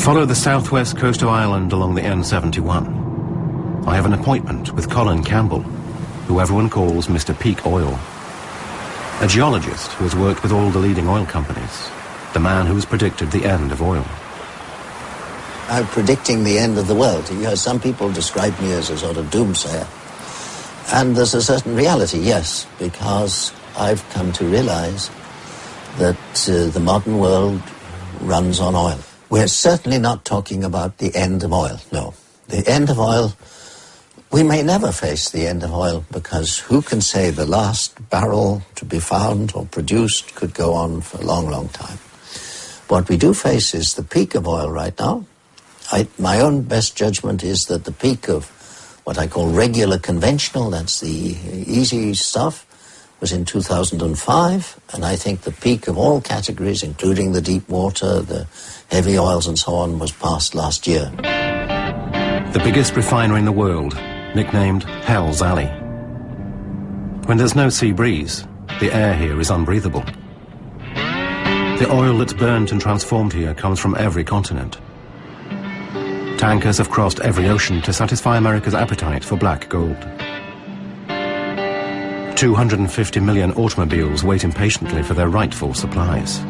Follow the southwest coast of Ireland along the N71. I have an appointment with Colin Campbell, who everyone calls Mr. Peak Oil. A geologist who has worked with all the leading oil companies. The man who has predicted the end of oil. I'm predicting the end of the world. You know, some people describe me as a sort of doomsayer. And there's a certain reality, yes, because I've come to realize that uh, the modern world runs on oil. We're certainly not talking about the end of oil, no. The end of oil, we may never face the end of oil because who can say the last barrel to be found or produced could go on for a long, long time. What we do face is the peak of oil right now. I, my own best judgment is that the peak of what I call regular conventional, that's the easy stuff, was in 2005, and I think the peak of all categories, including the deep water, the heavy oils and so on, was passed last year. The biggest refinery in the world, nicknamed Hell's Alley. When there's no sea breeze, the air here is unbreathable. The oil that's burnt and transformed here comes from every continent. Tankers have crossed every ocean to satisfy America's appetite for black gold. 250 million automobiles wait impatiently for their rightful supplies.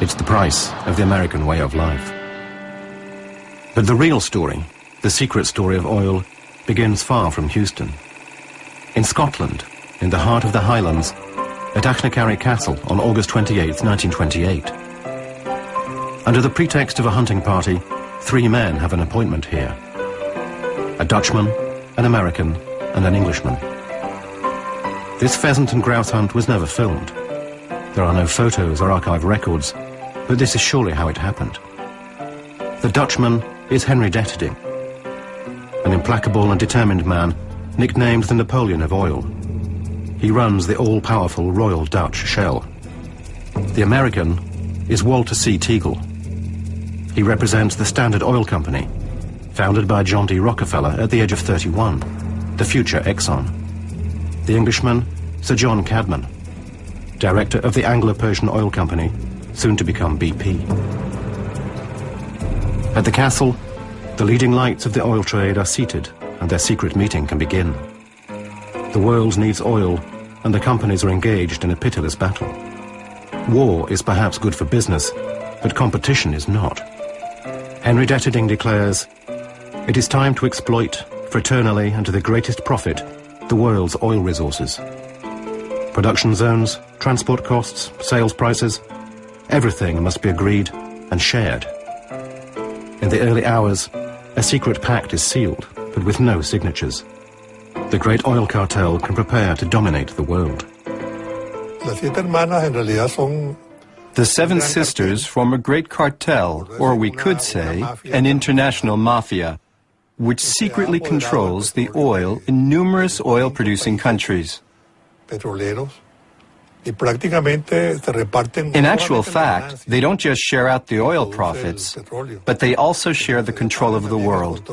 It's the price of the American way of life. But the real story, the secret story of oil, begins far from Houston. In Scotland, in the heart of the Highlands, at Achnacarry Castle on August 28, 1928. Under the pretext of a hunting party, three men have an appointment here. A Dutchman, an American, and an Englishman. This pheasant and grouse hunt was never filmed. There are no photos or archive records, but this is surely how it happened. The Dutchman is Henry Deterding, an implacable and determined man nicknamed the Napoleon of oil. He runs the all-powerful Royal Dutch Shell. The American is Walter C. Teagle. He represents the Standard Oil Company, founded by John D. Rockefeller at the age of 31, the future Exxon. The Englishman, Sir John Cadman, director of the Anglo-Persian Oil Company, soon to become BP. At the castle, the leading lights of the oil trade are seated and their secret meeting can begin. The world needs oil, and the companies are engaged in a pitiless battle. War is perhaps good for business, but competition is not. Henry Deterding declares, it is time to exploit, fraternally and to the greatest profit, the world's oil resources. Production zones, transport costs, sales prices, everything must be agreed and shared. In the early hours, a secret pact is sealed, but with no signatures the great oil cartel can prepare to dominate the world. The Seven Sisters form a great cartel, or we could say, an international mafia, which secretly controls the oil in numerous oil-producing countries. In actual fact, they don't just share out the oil profits, but they also share the control of the world.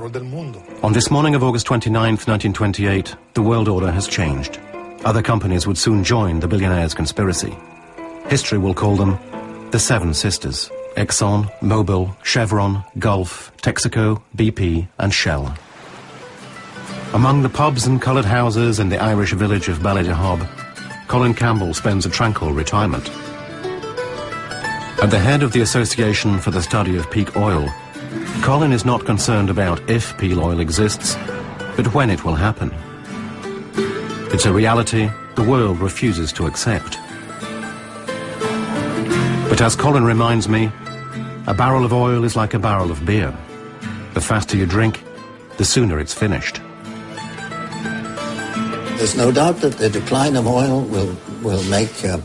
On this morning of August 29, 1928, the world order has changed. Other companies would soon join the billionaires' conspiracy. History will call them the Seven Sisters. Exxon, Mobil, Chevron, Gulf, Texaco, BP and Shell. Among the pubs and coloured houses in the Irish village of Ballydehob, Colin Campbell spends a tranquil retirement. At the head of the Association for the Study of Peak Oil, Colin is not concerned about if peak oil exists, but when it will happen. It's a reality the world refuses to accept. But as Colin reminds me, a barrel of oil is like a barrel of beer. The faster you drink, the sooner it's finished. There's no doubt that the decline of oil will, will make uh,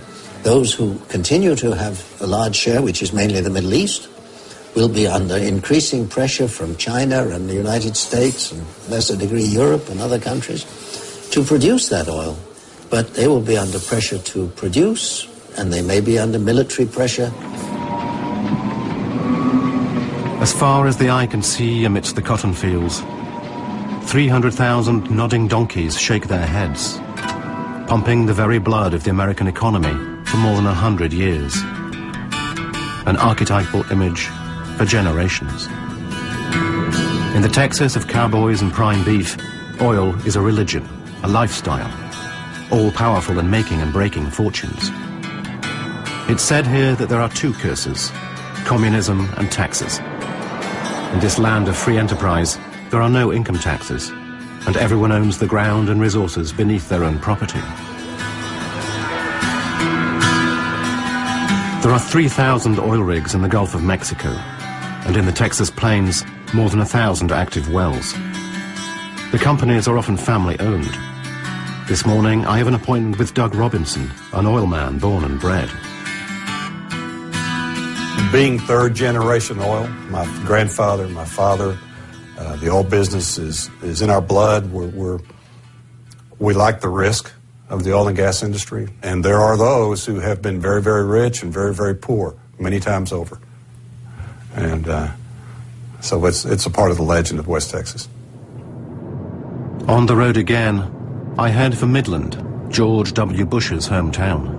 those who continue to have a large share, which is mainly the Middle East, will be under increasing pressure from China and the United States and lesser degree Europe and other countries to produce that oil. But they will be under pressure to produce, and they may be under military pressure. As far as the eye can see amidst the cotton fields, 300,000 nodding donkeys shake their heads, pumping the very blood of the American economy for more than a hundred years. An archetypal image for generations. In the Texas of cowboys and prime beef, oil is a religion, a lifestyle, all-powerful in making and breaking fortunes. It's said here that there are two curses, communism and taxes. In this land of free enterprise, there are no income taxes, and everyone owns the ground and resources beneath their own property. There are 3,000 oil rigs in the Gulf of Mexico, and in the Texas plains, more than a thousand active wells. The companies are often family-owned. This morning, I have an appointment with Doug Robinson, an oil man born and bred. Being third generation oil, my grandfather, my father, uh, the oil business is, is in our blood. We're, we're, we like the risk of the oil and gas industry. And there are those who have been very, very rich and very, very poor many times over. And uh, so it's, it's a part of the legend of West Texas. On the road again, I head for Midland, George W. Bush's hometown.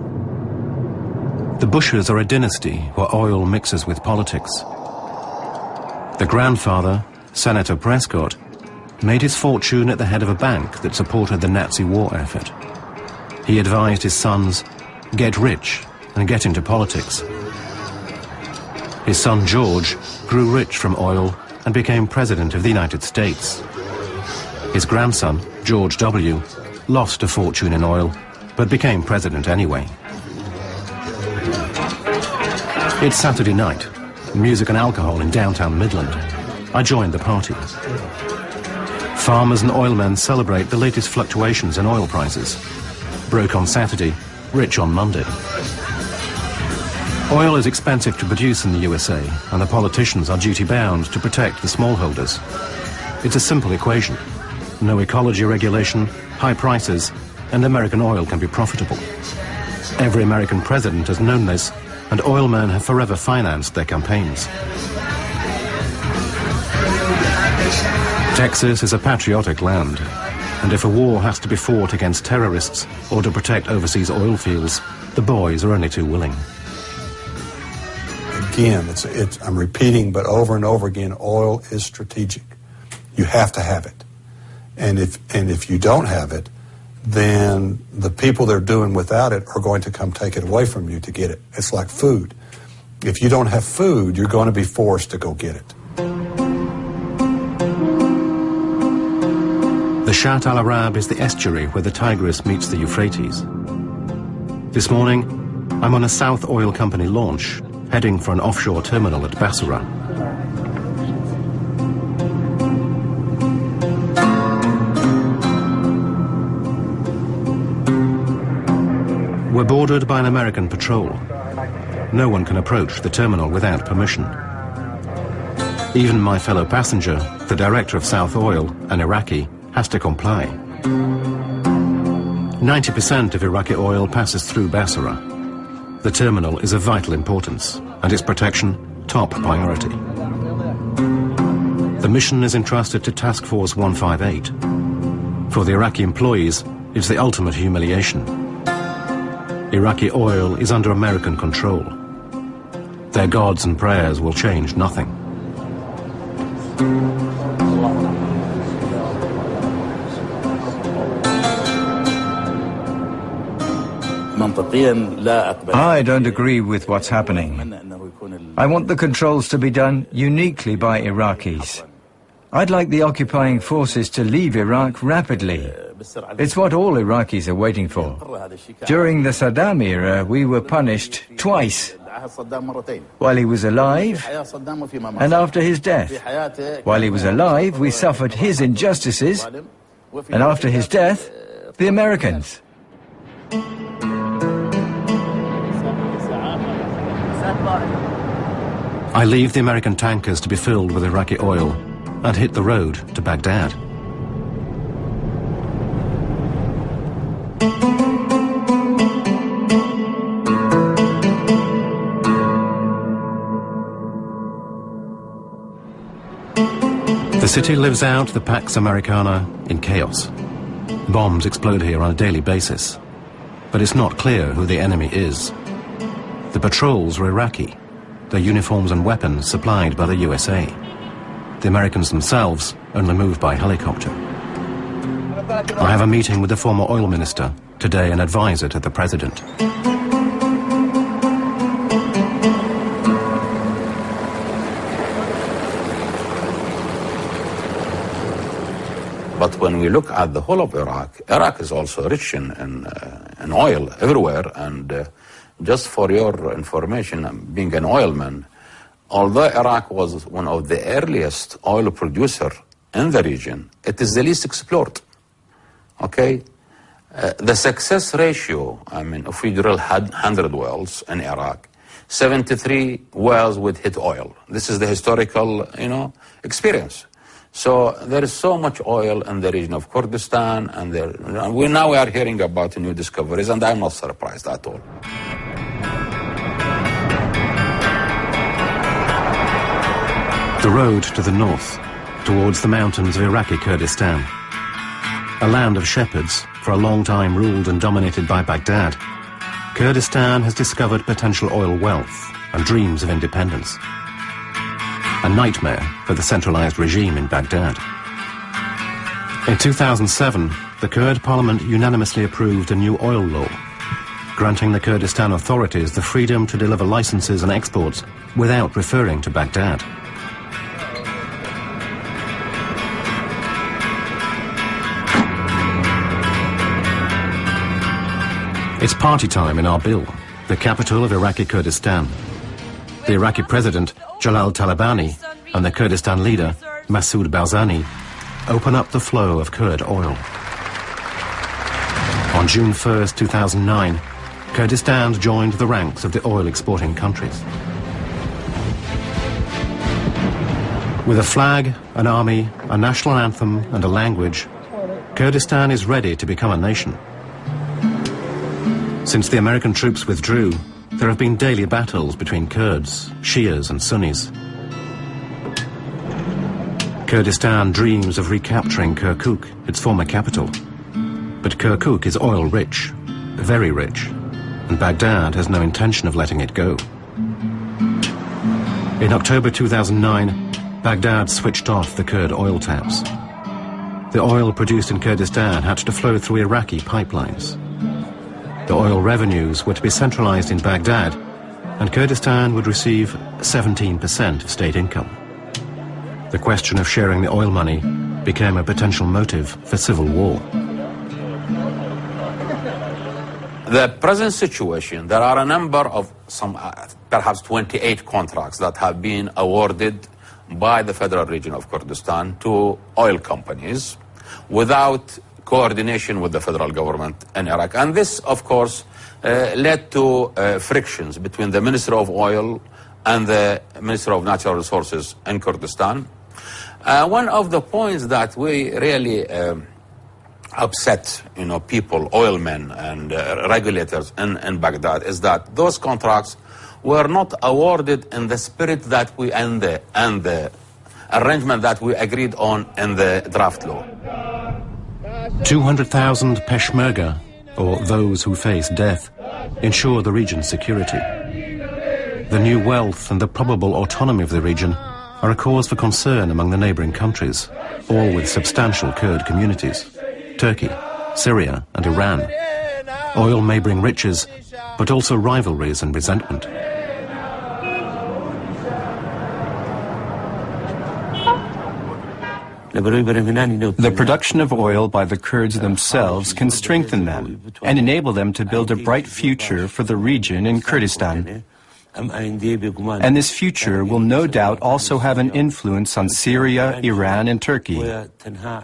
The Bushes are a dynasty where oil mixes with politics. The grandfather, Senator Prescott, made his fortune at the head of a bank that supported the Nazi war effort. He advised his sons, get rich and get into politics. His son George grew rich from oil and became President of the United States. His grandson, George W., lost a fortune in oil, but became president anyway. It's Saturday night, music and alcohol in downtown Midland. I joined the party. Farmers and oilmen celebrate the latest fluctuations in oil prices. Broke on Saturday, rich on Monday. Oil is expensive to produce in the USA, and the politicians are duty-bound to protect the smallholders. It's a simple equation. No ecology regulation, high prices, and American oil can be profitable. Every American president has known this, and oilmen have forever financed their campaigns. Texas is a patriotic land, and if a war has to be fought against terrorists or to protect overseas oil fields, the boys are only too willing again, it's, it's, I'm repeating, but over and over again, oil is strategic. You have to have it. And if, and if you don't have it, then the people that are doing without it are going to come take it away from you to get it. It's like food. If you don't have food, you're going to be forced to go get it. The Shatt al Arab is the estuary where the Tigris meets the Euphrates. This morning, I'm on a South Oil Company launch heading for an offshore terminal at Basra. We're bordered by an American patrol. No one can approach the terminal without permission. Even my fellow passenger, the director of South Oil, an Iraqi, has to comply. 90% of Iraqi oil passes through Basra. The terminal is of vital importance, and its protection top priority. The mission is entrusted to Task Force 158. For the Iraqi employees, it's the ultimate humiliation. Iraqi oil is under American control. Their gods and prayers will change nothing. I don't agree with what's happening. I want the controls to be done uniquely by Iraqis. I'd like the occupying forces to leave Iraq rapidly. It's what all Iraqis are waiting for. During the Saddam era, we were punished twice. While he was alive and after his death. While he was alive, we suffered his injustices, and after his death, the Americans. I leave the American tankers to be filled with Iraqi oil and hit the road to Baghdad. The city lives out the Pax Americana in chaos. Bombs explode here on a daily basis, but it's not clear who the enemy is. The patrols are Iraqi, their uniforms and weapons supplied by the USA. The Americans themselves only move by helicopter. I have a meeting with the former oil minister, today an advisor to the president. But when we look at the whole of Iraq, Iraq is also rich in, in, uh, in oil everywhere. And uh, just for your information, being an oilman, although Iraq was one of the earliest oil producer in the region, it is the least explored. Okay? Uh, the success ratio, I mean, if we drill 100 wells in Iraq, 73 wells would hit oil. This is the historical, you know, experience. So there is so much oil in the region of Kurdistan, and there, we, now we are hearing about new discoveries, and I'm not surprised at all. The road to the north, towards the mountains of Iraqi Kurdistan. A land of shepherds, for a long time ruled and dominated by Baghdad, Kurdistan has discovered potential oil wealth and dreams of independence a nightmare for the centralized regime in Baghdad. In 2007, the Kurd parliament unanimously approved a new oil law, granting the Kurdistan authorities the freedom to deliver licenses and exports without referring to Baghdad. It's party time in Arbil, the capital of Iraqi Kurdistan. The Iraqi president, Jalal Talabani, and the Kurdistan leader, Masoud Barzani, open up the flow of Kurd oil. On June 1, 2009, Kurdistan joined the ranks of the oil-exporting countries. With a flag, an army, a national anthem and a language, Kurdistan is ready to become a nation. Since the American troops withdrew, there have been daily battles between Kurds, Shias and Sunnis. Kurdistan dreams of recapturing Kirkuk, its former capital. But Kirkuk is oil-rich, very rich, and Baghdad has no intention of letting it go. In October 2009, Baghdad switched off the Kurd oil taps. The oil produced in Kurdistan had to flow through Iraqi pipelines. The oil revenues were to be centralized in Baghdad, and Kurdistan would receive 17% of state income. The question of sharing the oil money became a potential motive for civil war. The present situation, there are a number of some, uh, perhaps 28 contracts that have been awarded by the federal region of Kurdistan to oil companies without coordination with the federal government in Iraq. And this, of course, uh, led to uh, frictions between the Minister of Oil and the Minister of Natural Resources in Kurdistan. Uh, one of the points that we really um, upset, you know, people, oilmen and uh, regulators in, in Baghdad is that those contracts were not awarded in the spirit that we and the, and the arrangement that we agreed on in the draft law. 200,000 Peshmerga, or those who face death, ensure the region's security. The new wealth and the probable autonomy of the region are a cause for concern among the neighbouring countries, all with substantial Kurd communities. Turkey, Syria and Iran. Oil may bring riches, but also rivalries and resentment. The production of oil by the Kurds themselves can strengthen them and enable them to build a bright future for the region in Kurdistan. And this future will no doubt also have an influence on Syria, Iran, and Turkey.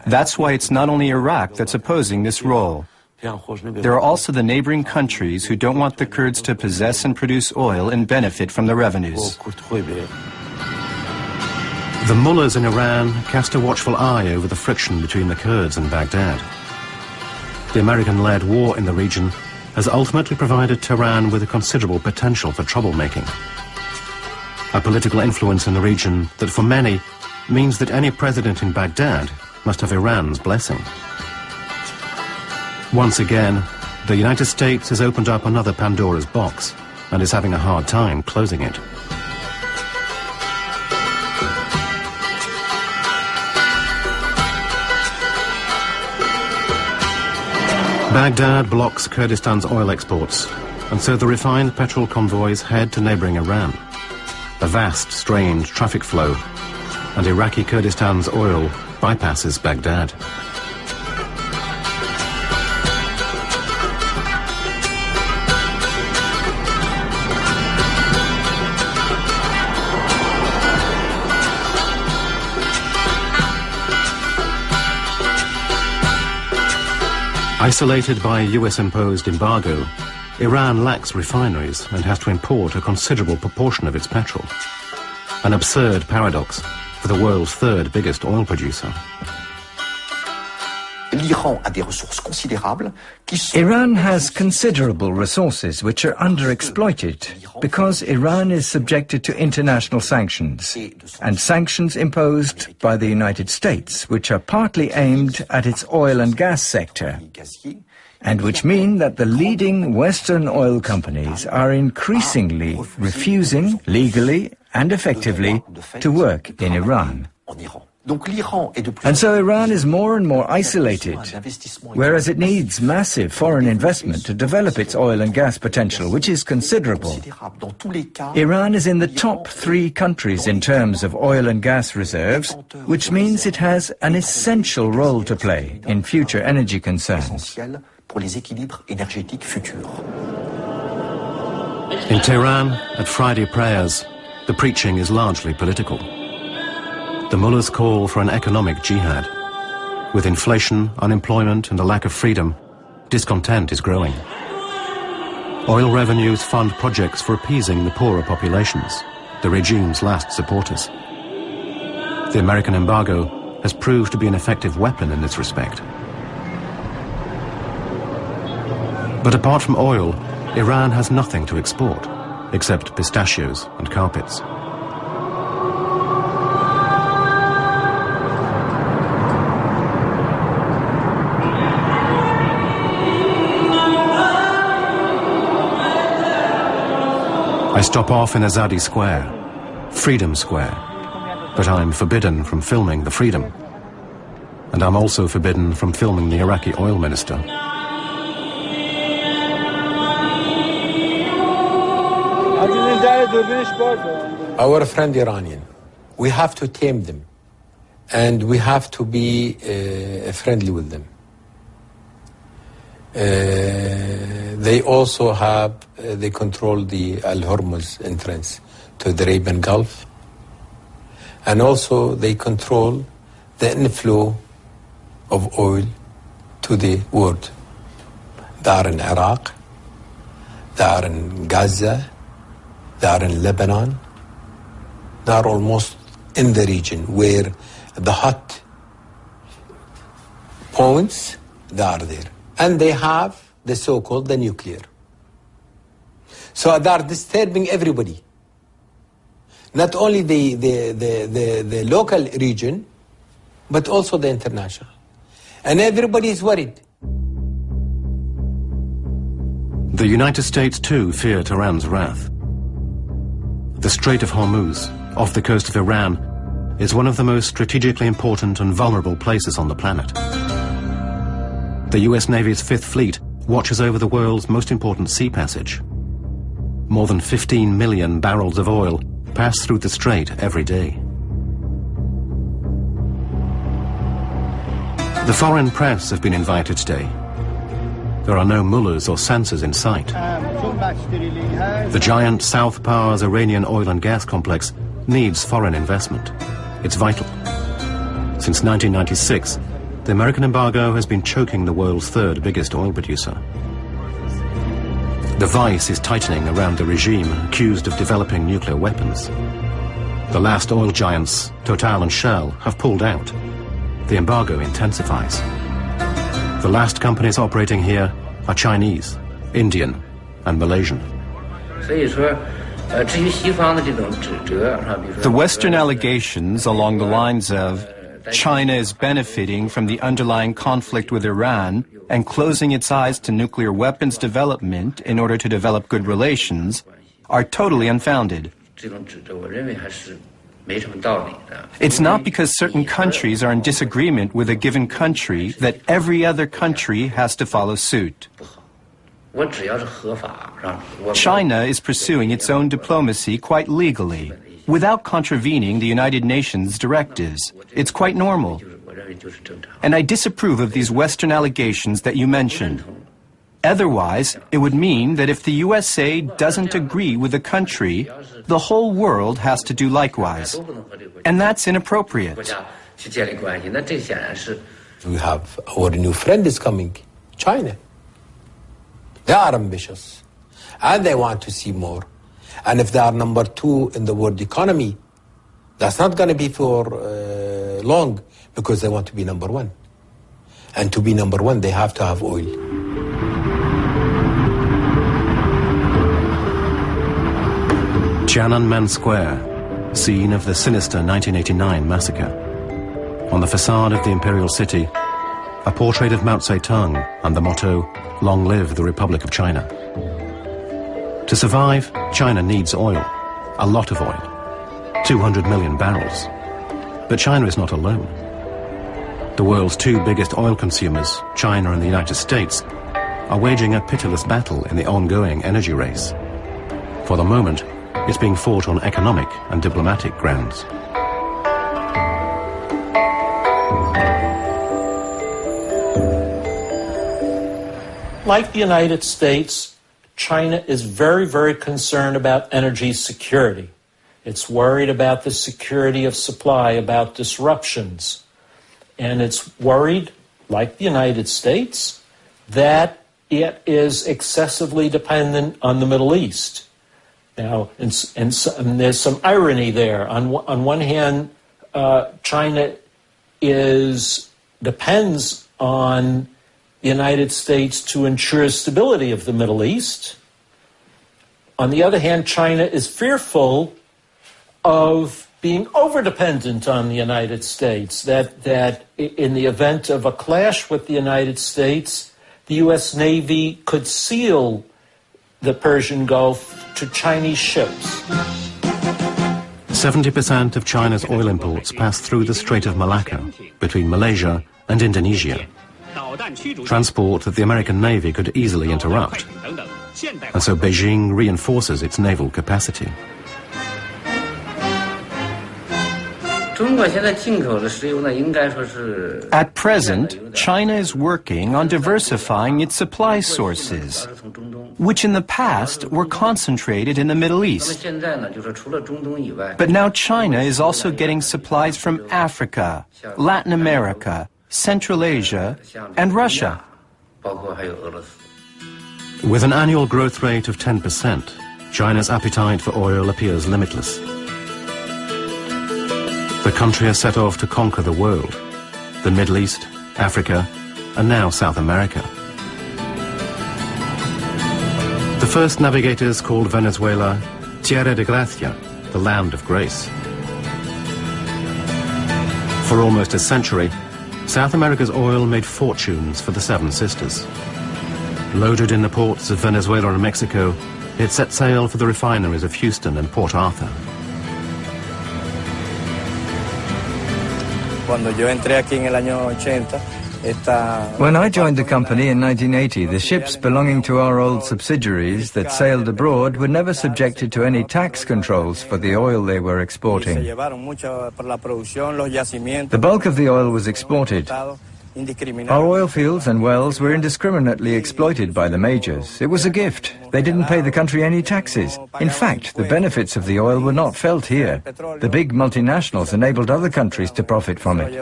That's why it's not only Iraq that's opposing this role. There are also the neighboring countries who don't want the Kurds to possess and produce oil and benefit from the revenues. The mullahs in Iran cast a watchful eye over the friction between the Kurds and Baghdad. The American-led war in the region has ultimately provided Tehran with a considerable potential for troublemaking. A political influence in the region that for many means that any president in Baghdad must have Iran's blessing. Once again, the United States has opened up another Pandora's box and is having a hard time closing it. Baghdad blocks Kurdistan's oil exports, and so the refined petrol convoys head to neighboring Iran. A vast, strange traffic flow, and Iraqi Kurdistan's oil bypasses Baghdad. Isolated by a US-imposed embargo, Iran lacks refineries and has to import a considerable proportion of its petrol. An absurd paradox for the world's third biggest oil producer. Iran has considerable resources which are underexploited because Iran is subjected to international sanctions and sanctions imposed by the United States which are partly aimed at its oil and gas sector and which mean that the leading Western oil companies are increasingly refusing legally and effectively to work in Iran. And so Iran is more and more isolated, whereas it needs massive foreign investment to develop its oil and gas potential, which is considerable. Iran is in the top three countries in terms of oil and gas reserves, which means it has an essential role to play in future energy concerns. In Tehran, at Friday prayers, the preaching is largely political. The mullahs call for an economic jihad. With inflation, unemployment and a lack of freedom, discontent is growing. Oil revenues fund projects for appeasing the poorer populations, the regime's last supporters. The American embargo has proved to be an effective weapon in this respect. But apart from oil, Iran has nothing to export, except pistachios and carpets. I stop off in Azadi Square, Freedom Square, but I'm forbidden from filming the Freedom. And I'm also forbidden from filming the Iraqi oil minister. Our friend Iranian, we have to tame them and we have to be uh, friendly with them. Uh, they also have, uh, they control the Al Hormuz entrance to the Arabian Gulf. And also they control the inflow of oil to the world. They are in Iraq, they are in Gaza, they are in Lebanon, they are almost in the region where the hot points, they are there and they have the so-called the nuclear. So they are disturbing everybody. Not only the, the, the, the, the local region, but also the international. And everybody is worried. The United States too fear Tehran's wrath. The Strait of Hormuz, off the coast of Iran, is one of the most strategically important and vulnerable places on the planet. The US Navy's Fifth Fleet watches over the world's most important sea passage. More than 15 million barrels of oil pass through the strait every day. The foreign press have been invited today. There are no mullahs or censors in sight. The giant South Pars Iranian oil and gas complex needs foreign investment. It's vital. Since 1996, the American embargo has been choking the world's third biggest oil producer. The vice is tightening around the regime accused of developing nuclear weapons. The last oil giants, Total and Shell, have pulled out. The embargo intensifies. The last companies operating here are Chinese, Indian and Malaysian. The Western allegations along the lines of China is benefiting from the underlying conflict with Iran and closing its eyes to nuclear weapons development in order to develop good relations are totally unfounded. It's not because certain countries are in disagreement with a given country that every other country has to follow suit. China is pursuing its own diplomacy quite legally, without contravening the United Nations directives. It's quite normal. And I disapprove of these Western allegations that you mentioned. Otherwise, it would mean that if the USA doesn't agree with a country, the whole world has to do likewise. And that's inappropriate. We have our new friend is coming, China. They are ambitious and they want to see more. And if they are number two in the world economy, that's not going to be for uh, long because they want to be number one. And to be number one, they have to have oil. Tiananmen Square, scene of the sinister 1989 massacre. On the facade of the imperial city, a portrait of Mao Zedong and the motto, Long live the Republic of China. To survive, China needs oil, a lot of oil, 200 million barrels. But China is not alone. The world's two biggest oil consumers, China and the United States, are waging a pitiless battle in the ongoing energy race. For the moment, it's being fought on economic and diplomatic grounds. Like the United States, China is very, very concerned about energy security. It's worried about the security of supply, about disruptions. And it's worried, like the United States, that it is excessively dependent on the Middle East. Now, and, and, and there's some irony there. On, on one hand, uh, China is depends on United States to ensure stability of the Middle East. On the other hand, China is fearful of being overdependent on the United States, that, that in the event of a clash with the United States, the U.S. Navy could seal the Persian Gulf to Chinese ships. 70% of China's oil imports pass through the Strait of Malacca between Malaysia and Indonesia. Transport that the American Navy could easily interrupt. And so Beijing reinforces its naval capacity. At present, China is working on diversifying its supply sources, which in the past were concentrated in the Middle East. But now China is also getting supplies from Africa, Latin America, Central Asia, and Russia. With an annual growth rate of 10%, China's appetite for oil appears limitless. The country has set off to conquer the world, the Middle East, Africa, and now South America. The first navigators called Venezuela Tierra de Gracia, the land of grace. For almost a century, South America's oil made fortunes for the Seven Sisters. Loaded in the ports of Venezuela and Mexico, it set sail for the refineries of Houston and Port Arthur. When I joined the company in 1980, the ships belonging to our old subsidiaries that sailed abroad were never subjected to any tax controls for the oil they were exporting. The bulk of the oil was exported. Our oil fields and wells were indiscriminately exploited by the majors. It was a gift. They didn't pay the country any taxes. In fact, the benefits of the oil were not felt here. The big multinationals enabled other countries to profit from it.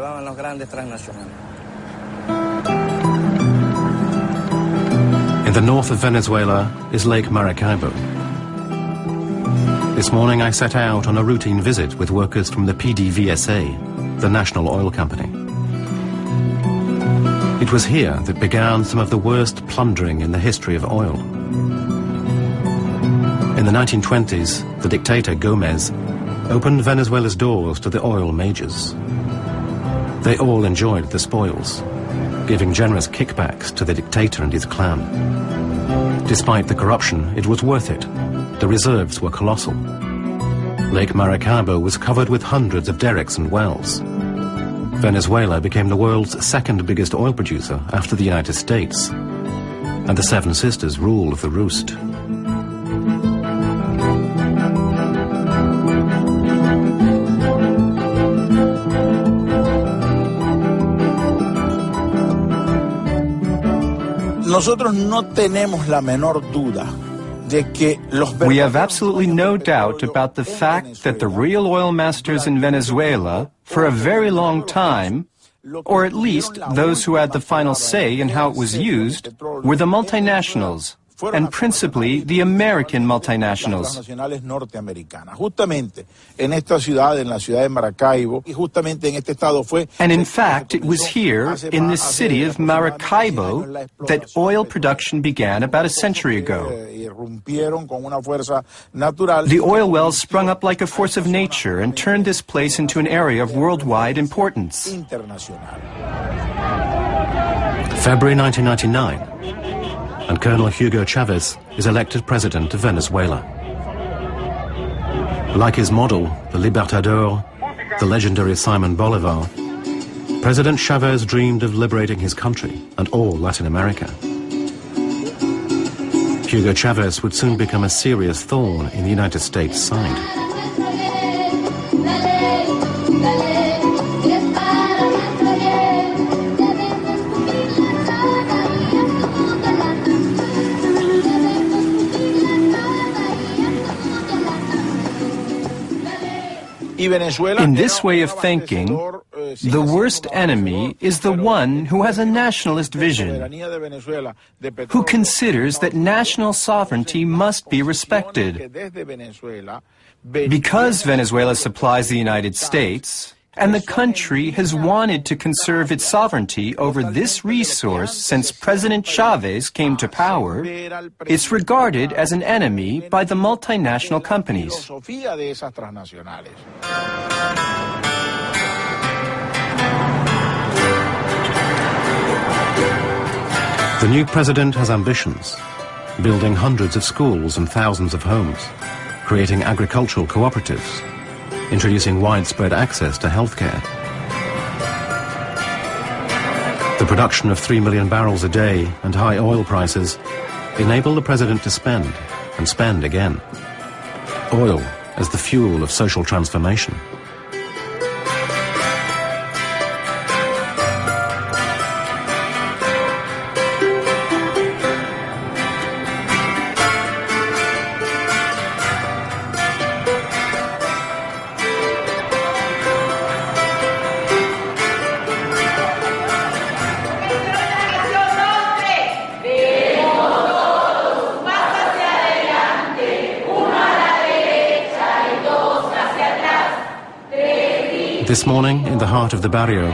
The north of Venezuela is Lake Maracaibo. This morning I set out on a routine visit with workers from the PDVSA, the national oil company. It was here that began some of the worst plundering in the history of oil. In the 1920s, the dictator Gomez opened Venezuela's doors to the oil majors. They all enjoyed the spoils, giving generous kickbacks to the dictator and his clan. Despite the corruption, it was worth it. The reserves were colossal. Lake Maracaibo was covered with hundreds of derricks and wells. Venezuela became the world's second biggest oil producer after the United States. And the Seven Sisters ruled the roost. Nosotros no tenemos la menor duda we have absolutely no doubt about the fact that the real oil masters in Venezuela, for a very long time, or at least those who had the final say in how it was used, were the multinationals, and principally the American multinationals. And in fact, it was here, in this city of Maracaibo, that oil production began about a century ago. The oil wells sprung up like a force of nature and turned this place into an area of worldwide importance. February 1999 and Colonel Hugo Chavez is elected president of Venezuela. Like his model, the Libertador, the legendary Simon Bolivar, President Chavez dreamed of liberating his country and all Latin America. Hugo Chavez would soon become a serious thorn in the United States' side. In this way of thinking, the worst enemy is the one who has a nationalist vision, who considers that national sovereignty must be respected. Because Venezuela supplies the United States, and the country has wanted to conserve its sovereignty over this resource since President Chavez came to power, it's regarded as an enemy by the multinational companies. The new president has ambitions, building hundreds of schools and thousands of homes, creating agricultural cooperatives, introducing widespread access to healthcare. The production of 3 million barrels a day and high oil prices enable the president to spend and spend again. Oil as the fuel of social transformation. This morning, in the heart of the barrio,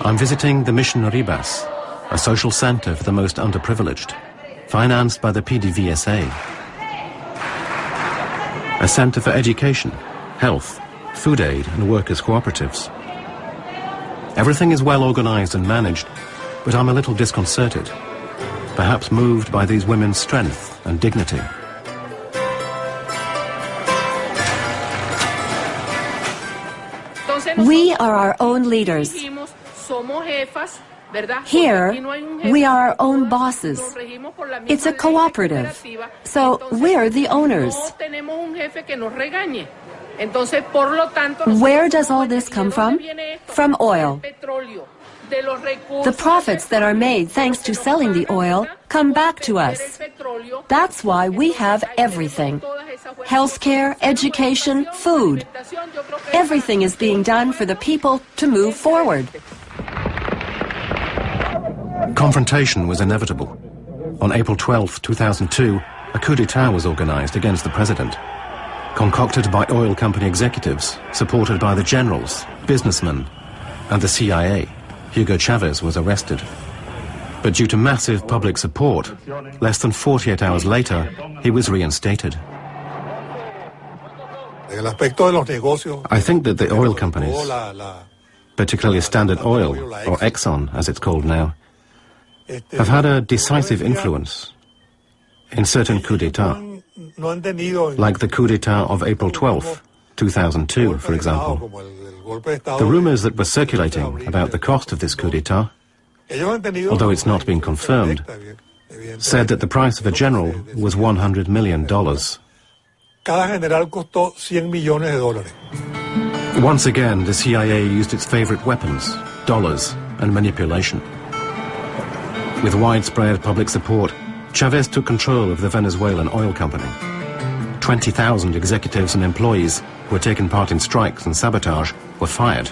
I'm visiting the Mission Ribas, a social center for the most underprivileged, financed by the PDVSA. A center for education, health, food aid and workers' cooperatives. Everything is well organized and managed, but I'm a little disconcerted, perhaps moved by these women's strength and dignity. We are our own leaders. Here, we are our own bosses. It's a cooperative, so we're the owners. Where does all this come from? From oil. The profits that are made thanks to selling the oil come back to us. That's why we have everything. Healthcare, education, food. Everything is being done for the people to move forward. Confrontation was inevitable. On April 12, 2002, a coup d'etat was organized against the president. Concocted by oil company executives, supported by the generals, businessmen, and the CIA. Hugo Chavez was arrested. But due to massive public support, less than 48 hours later, he was reinstated. I think that the oil companies, particularly Standard Oil, or Exxon as it's called now, have had a decisive influence in certain coups d'etat, like the coup d'etat of April 12, 2002, for example. The rumors that were circulating about the cost of this coup d'etat, although it's not been confirmed, said that the price of a general was $100 million. Once again, the CIA used its favorite weapons, dollars and manipulation. With widespread public support, Chavez took control of the Venezuelan oil company. 20,000 executives and employees who had taken part in strikes and sabotage were fired.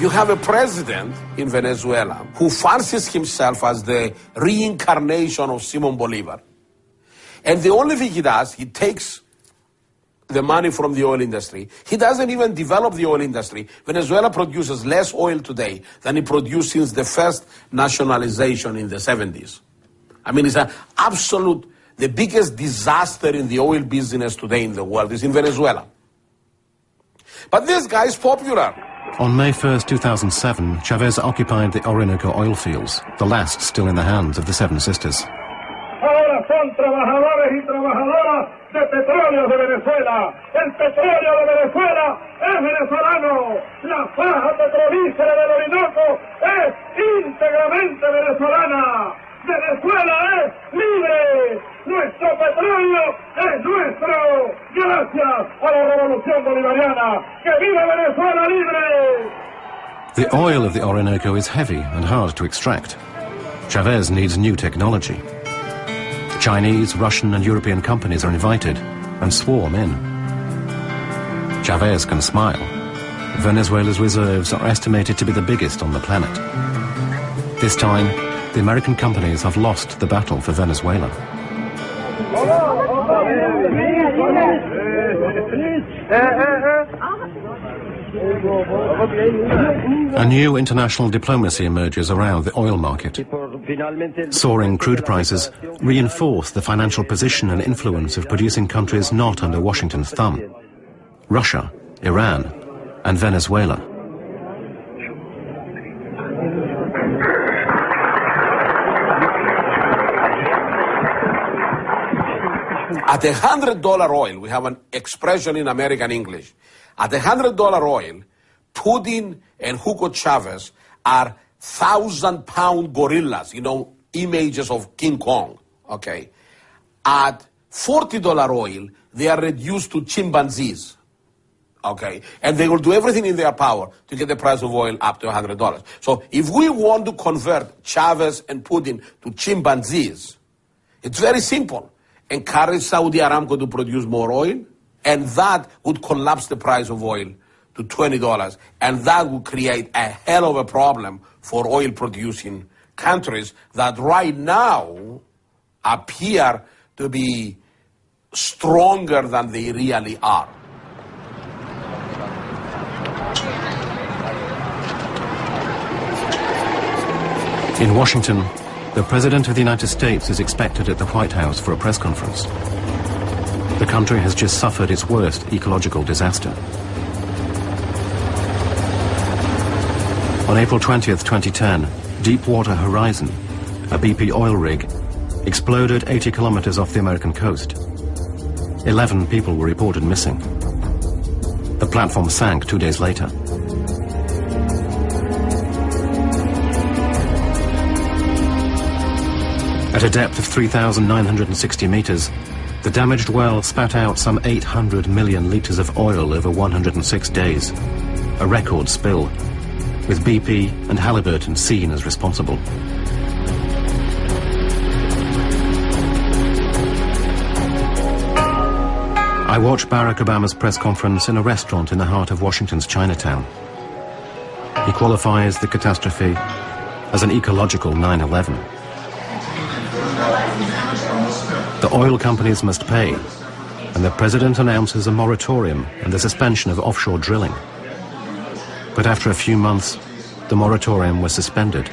You have a president in Venezuela who fancies himself as the reincarnation of Simon Bolivar. And the only thing he does, he takes the money from the oil industry. He doesn't even develop the oil industry. Venezuela produces less oil today than it produced since the first nationalization in the 70s. I mean, it's an absolute the biggest disaster in the oil business today in the world is in Venezuela. But this guy is popular. On May 1st, 2007, Chavez occupied the Orinoco oil fields, the last still in the hands of the Seven Sisters. Ahora son trabajadores y trabajadoras de petróleo de Venezuela. El petróleo de Venezuela es venezolano. La faja petrolífera del Orinoco es íntegramente venezolana. Venezuela es libre. Nuestro petróleo es nuestro. Gracias a la revolución bolivariana. ¡Que viva Venezuela libre! The oil of the Orinoco is heavy and hard to extract. Chavez needs new technology. Chinese, Russian and European companies are invited and swarm in. Chavez can smile. Venezuela's reserves are estimated to be the biggest on the planet. This time, the American companies have lost the battle for Venezuela. A new international diplomacy emerges around the oil market. Soaring crude prices reinforce the financial position and influence of producing countries not under Washington's thumb. Russia, Iran, and Venezuela. At a hundred dollar oil, we have an expression in American English. At a hundred dollar oil, Putin and Hugo Chavez are thousand pound gorillas, you know, images of King Kong. Okay. At forty dollar oil, they are reduced to chimpanzees. Okay. And they will do everything in their power to get the price of oil up to hundred dollars. So if we want to convert Chavez and Putin to chimpanzees, it's very simple encourage Saudi Aramco to produce more oil, and that would collapse the price of oil to $20, and that would create a hell of a problem for oil producing countries that right now appear to be stronger than they really are. In Washington, the President of the United States is expected at the White House for a press conference. The country has just suffered its worst ecological disaster. On April 20th, 2010, Deepwater Horizon, a BP oil rig, exploded 80 kilometers off the American coast. 11 people were reported missing. The platform sank two days later. At a depth of 3,960 meters, the damaged well spat out some 800 million liters of oil over 106 days. A record spill, with BP and Halliburton seen as responsible. I watched Barack Obama's press conference in a restaurant in the heart of Washington's Chinatown. He qualifies the catastrophe as an ecological 9-11. Oil companies must pay, and the president announces a moratorium and the suspension of offshore drilling. But after a few months, the moratorium was suspended.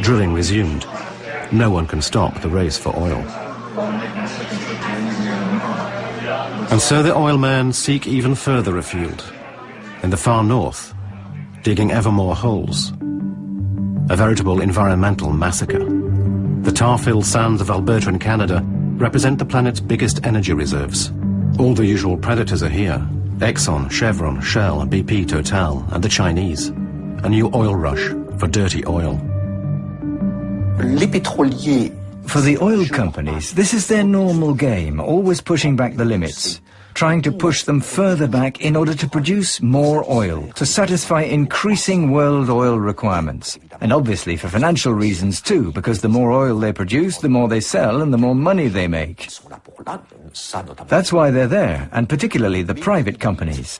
Drilling resumed. No one can stop the race for oil. And so the oil men seek even further afield, in the far north, digging ever more holes. A veritable environmental massacre. The tar-filled sands of Alberta in Canada represent the planet's biggest energy reserves. All the usual predators are here, Exxon, Chevron, Shell, BP, Total, and the Chinese. A new oil rush for dirty oil. For the oil companies, this is their normal game, always pushing back the limits, trying to push them further back in order to produce more oil, to satisfy increasing world oil requirements. And obviously for financial reasons too, because the more oil they produce, the more they sell and the more money they make. That's why they're there, and particularly the private companies.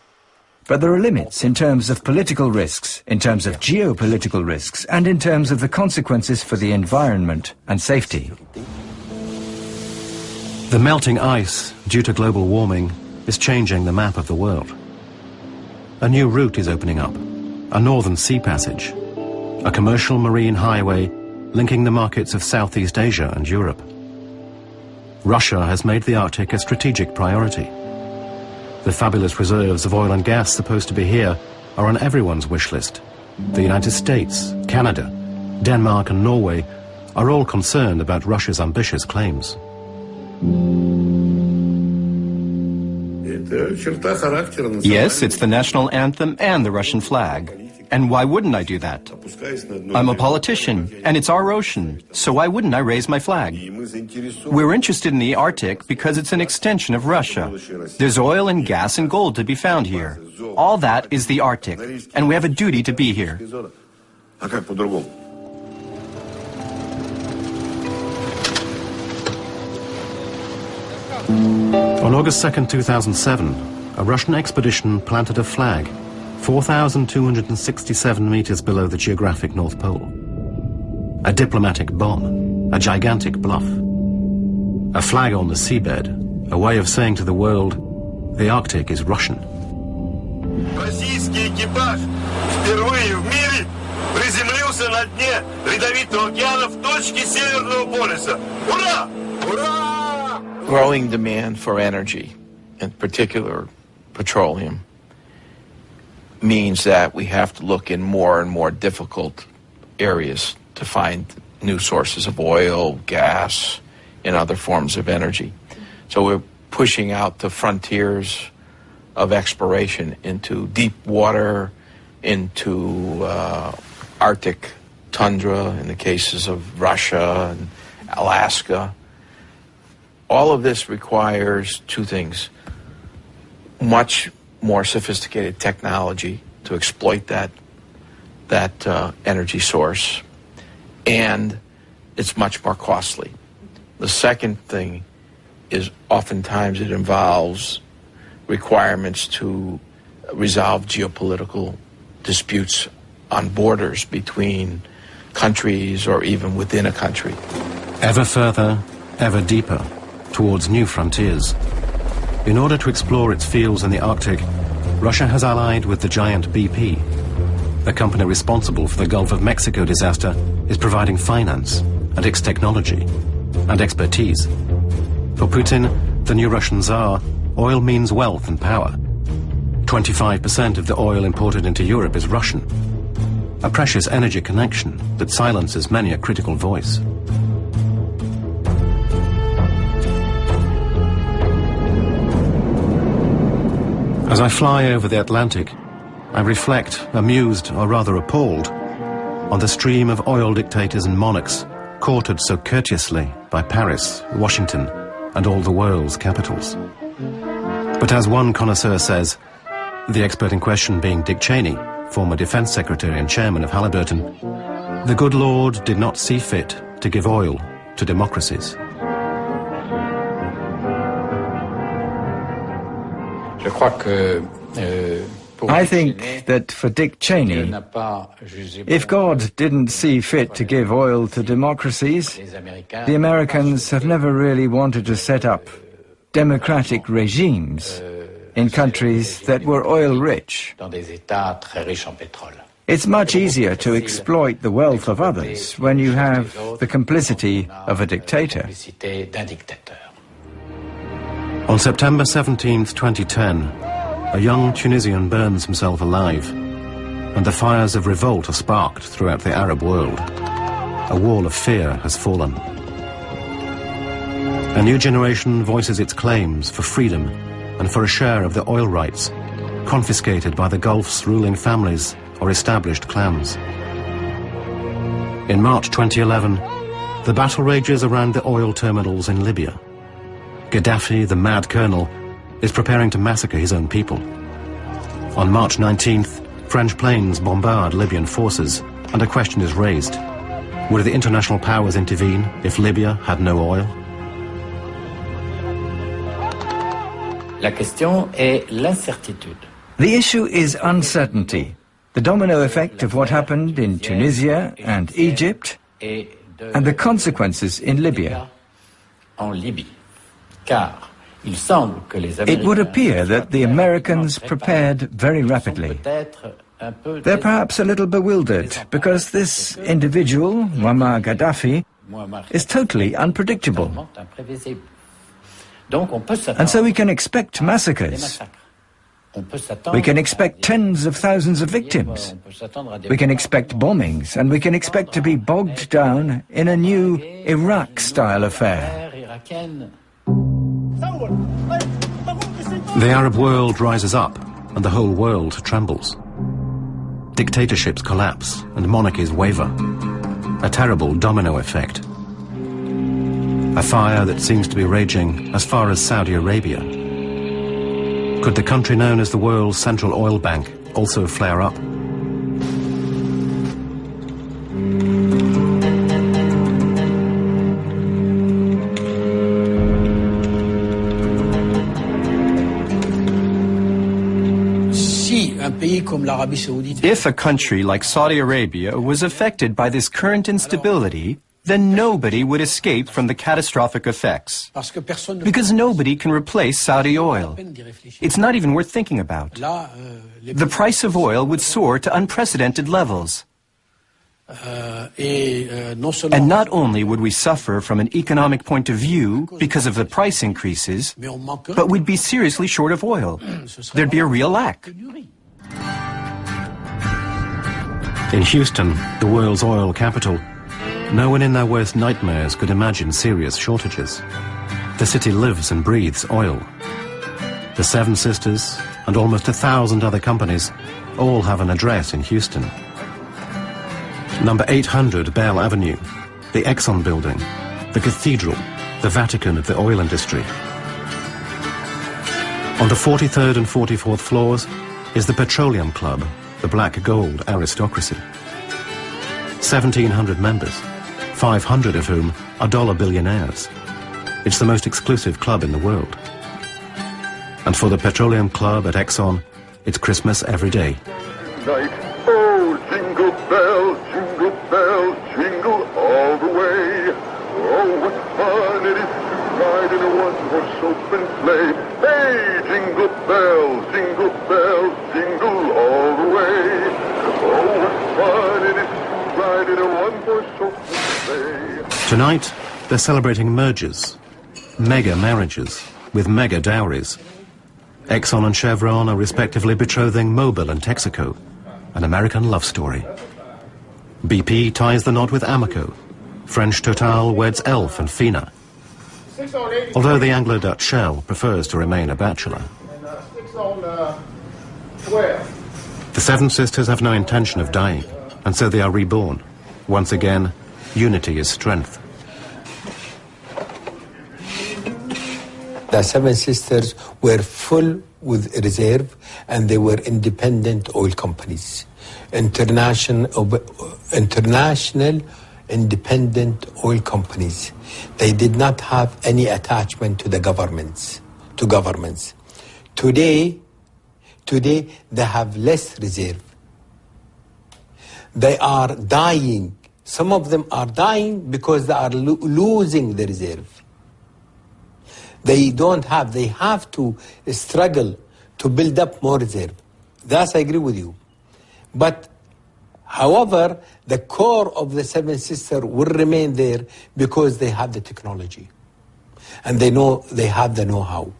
But there are limits in terms of political risks, in terms of geopolitical risks, and in terms of the consequences for the environment and safety. The melting ice, due to global warming, is changing the map of the world. A new route is opening up, a northern sea passage, a commercial marine highway linking the markets of Southeast Asia and Europe. Russia has made the Arctic a strategic priority. The fabulous reserves of oil and gas supposed to be here are on everyone's wish list. The United States, Canada, Denmark and Norway are all concerned about Russia's ambitious claims. Yes, it's the national anthem and the Russian flag. And why wouldn't I do that? I'm a politician, and it's our ocean, so why wouldn't I raise my flag? We're interested in the Arctic because it's an extension of Russia. There's oil and gas and gold to be found here. All that is the Arctic, and we have a duty to be here. On August 2, 2007, a Russian expedition planted a flag 4,267 meters below the geographic North Pole. A diplomatic bomb, a gigantic bluff. A flag on the seabed, a way of saying to the world, the Arctic is Russian. Российский экипаж впервые в мире приземлился на дне Ледовитого океана в точке Северного полюса. Ура! Ура! Growing demand for energy, in particular petroleum, means that we have to look in more and more difficult areas to find new sources of oil, gas, and other forms of energy. So we're pushing out the frontiers of exploration into deep water, into uh, Arctic tundra in the cases of Russia and Alaska. All of this requires two things much more sophisticated technology to exploit that that uh, energy source, and it's much more costly. The second thing is oftentimes it involves requirements to resolve geopolitical disputes on borders between countries or even within a country. Ever further, ever deeper, towards new frontiers. In order to explore its fields in the Arctic, Russia has allied with the giant BP. The company responsible for the Gulf of Mexico disaster is providing finance and its technology and expertise. For Putin, the new Russian Tsar, oil means wealth and power. 25% of the oil imported into Europe is Russian. A precious energy connection that silences many a critical voice. As I fly over the Atlantic, I reflect, amused or rather appalled, on the stream of oil dictators and monarchs courted so courteously by Paris, Washington, and all the world's capitals. But as one connoisseur says, the expert in question being Dick Cheney, former Defense Secretary and Chairman of Halliburton, the good Lord did not see fit to give oil to democracies. I think that for Dick Cheney, if God didn't see fit to give oil to democracies, the Americans have never really wanted to set up democratic regimes in countries that were oil rich. It's much easier to exploit the wealth of others when you have the complicity of a dictator. On September 17, 2010, a young Tunisian burns himself alive, and the fires of revolt are sparked throughout the Arab world. A wall of fear has fallen. A new generation voices its claims for freedom and for a share of the oil rights confiscated by the Gulf's ruling families or established clans. In March 2011, the battle rages around the oil terminals in Libya. Gaddafi, the mad colonel, is preparing to massacre his own people. On March 19th, French planes bombard Libyan forces, and a question is raised. Would the international powers intervene if Libya had no oil? La question est l'incertitude. The issue is uncertainty. The domino effect of what happened in Tunisia and Egypt and the consequences in Libya. It would appear that the Americans prepared very rapidly. They're perhaps a little bewildered because this individual, Muammar Gaddafi, is totally unpredictable. And so we can expect massacres. We can expect tens of thousands of victims. We can expect bombings, and we can expect to be bogged down in a new Iraq-style affair. The Arab world rises up, and the whole world trembles. Dictatorships collapse, and monarchies waver. A terrible domino effect. A fire that seems to be raging as far as Saudi Arabia. Could the country known as the world's central oil bank also flare up? If a country like Saudi Arabia was affected by this current instability, then nobody would escape from the catastrophic effects. Because nobody can replace Saudi oil. It's not even worth thinking about. The price of oil would soar to unprecedented levels. And not only would we suffer from an economic point of view because of the price increases, but we'd be seriously short of oil. There'd be a real lack. In Houston, the world's oil capital, no one in their worst nightmares could imagine serious shortages. The city lives and breathes oil. The Seven Sisters and almost a thousand other companies all have an address in Houston. Number 800 Bell Avenue, the Exxon building, the cathedral, the Vatican of the oil industry. On the 43rd and 44th floors is the Petroleum Club, the black gold aristocracy. 1,700 members, 500 of whom are dollar billionaires. It's the most exclusive club in the world. And for the Petroleum Club at Exxon, it's Christmas every day. Night. Oh, jingle bells, jingle bells, jingle all the way. Oh, what fun it is to ride in a one-horse open sleigh. Hey, jingle bells, jingle bells, Tonight, they're celebrating mergers, mega marriages, with mega dowries. Exxon and Chevron are respectively betrothing Mobil and Texaco, an American love story. BP ties the knot with Amoco. French Total weds Elf and Fina. Although the Anglo-Dutch Shell prefers to remain a bachelor. The Seven Sisters have no intention of dying, and so they are reborn. Once again, unity is strength. The Seven Sisters were full with reserve and they were independent oil companies. International, international independent oil companies. They did not have any attachment to the governments, to governments. Today, today they have less reserve. They are dying. Some of them are dying because they are lo- losing the reserve. They don't have, they have to struggle to build up more reserve. That's I agree with you. But however, the core of the Seven Sisters will remain there because they have the technology. And they know they have the know-how.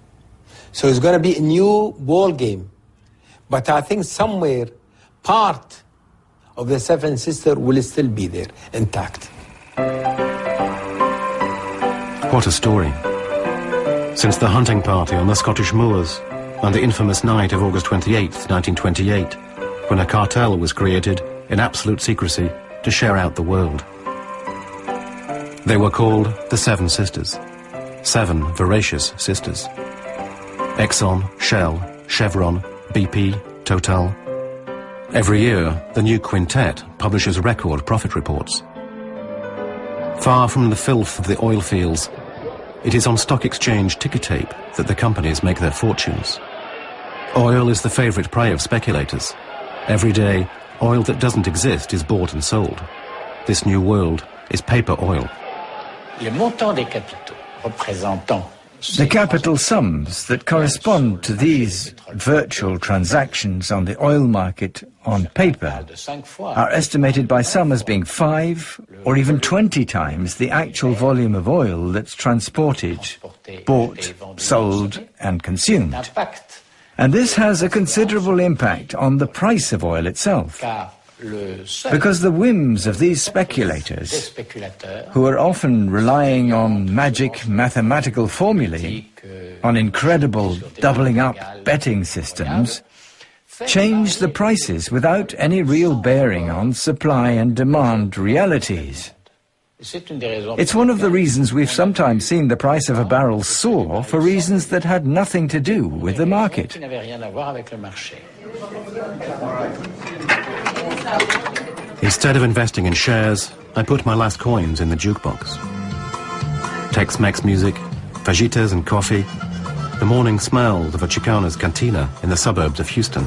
So it's going to be a new ball game. But I think somewhere part of the Seven Sisters will still be there, intact. What a story. Since the hunting party on the Scottish moors, and the infamous night of August 28, 1928, when a cartel was created in absolute secrecy to share out the world. They were called the Seven Sisters, seven voracious sisters. Exxon, Shell, Chevron, BP, Total. Every year, the new quintet publishes record profit reports. Far from the filth of the oil fields, it is on stock exchange ticker tape that the companies make their fortunes. Oil is the favorite prey of speculators. Every day, oil that doesn't exist is bought and sold. This new world is paper oil. Les montants des capitaux représentant The capital sums that correspond to these virtual transactions on the oil market on paper are estimated by some as being five or even 20 times the actual volume of oil that's transported, bought, sold and consumed. And this has a considerable impact on the price of oil itself. Because the whims of these speculators, who are often relying on magic mathematical formulae, on incredible doubling up betting systems, change the prices without any real bearing on supply and demand realities. It's one of the reasons we've sometimes seen the price of a barrel soar for reasons that had nothing to do with the market. Instead of investing in shares, I put my last coins in the jukebox. Tex-Mex music, fajitas and coffee, the morning smell of a Chicana's cantina in the suburbs of Houston.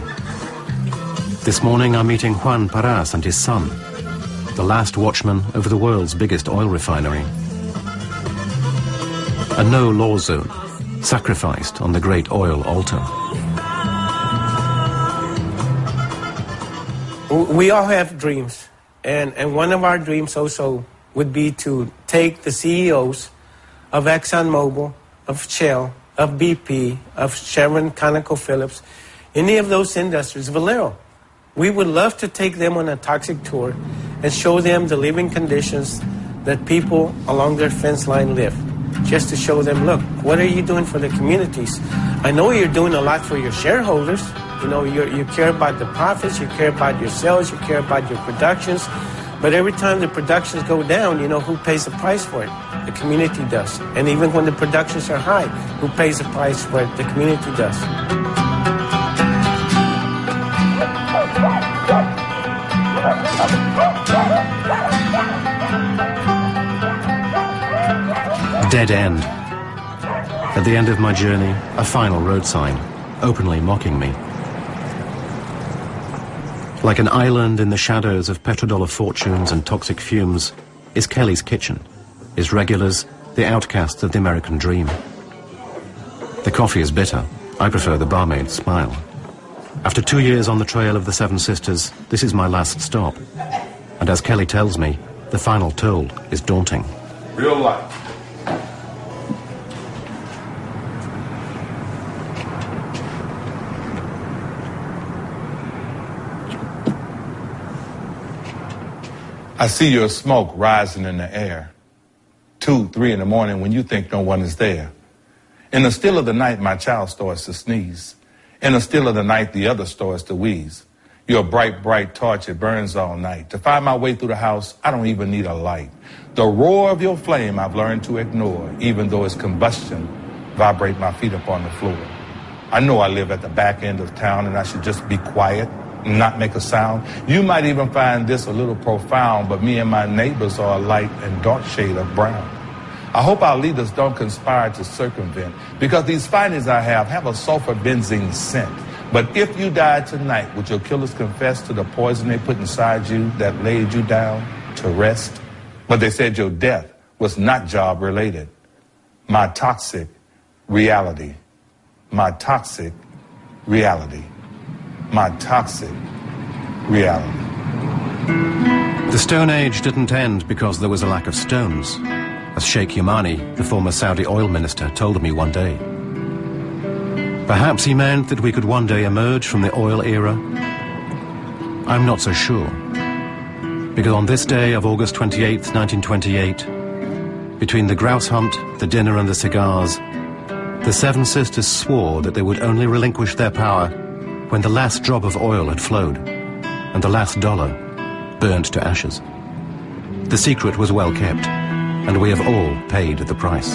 This morning I'm meeting Juan Parras and his son, the last watchman over the world's biggest oil refinery. A no-law zone, sacrificed on the great oil altar. We all have dreams, and, and one of our dreams also would be to take the CEOs of ExxonMobil, of Shell, of BP, of Chevron, ConocoPhillips, any of those industries, Valero. We would love to take them on a toxic tour and show them the living conditions that people along their fence line live. Just to show them, look, what are you doing for the communities? I know you're doing a lot for your shareholders, you know, you care about the profits, you care about your sales, you care about your productions. But every time the productions go down, you know, who pays the price for it? The community does. And even when the productions are high, who pays the price for it? The community does. Dead end. At the end of my journey, a final road sign, openly mocking me. Like an island in the shadows of petrodollar fortunes and toxic fumes, is Kelly's Kitchen, is Regulars the outcasts of the American dream. The coffee is bitter. I prefer the barmaid's smile. After two years on the trail of the Seven Sisters, this is my last stop. And as Kelly tells me, the final toll is daunting. Real life. I see your smoke rising in the air. Two, three in the morning when you think no one is there. In the still of the night, my child starts to sneeze. In the still of the night, the other starts to wheeze. You're a bright, bright torch, it burns all night. To find my way through the house, I don't even need a light. The roar of your flame I've learned to ignore, even though it's combustion, vibrate my feet upon the floor. I know I live at the back end of town and I should just be quiet not make a sound. You might even find this a little profound, but me and my neighbors are a light and dark shade of brown. I hope our leaders don't conspire to circumvent, because these findings I have have a sulfur benzene scent. But if you died tonight, would your killers confess to the poison they put inside you that laid you down to rest? But they said your death was not job related. My toxic reality. My toxic reality my toxic reality. The Stone Age didn't end because there was a lack of stones, as Sheikh Yamani, the former Saudi oil minister, told me one day. Perhaps he meant that we could one day emerge from the oil era. I'm not so sure. Because on this day of August 28, 1928, between the grouse hunt, the dinner and the cigars, The Seven Sisters swore that they would only relinquish their power when the last drop of oil had flowed and the last dollar burned to ashes. The secret was well kept, and we have all paid the price.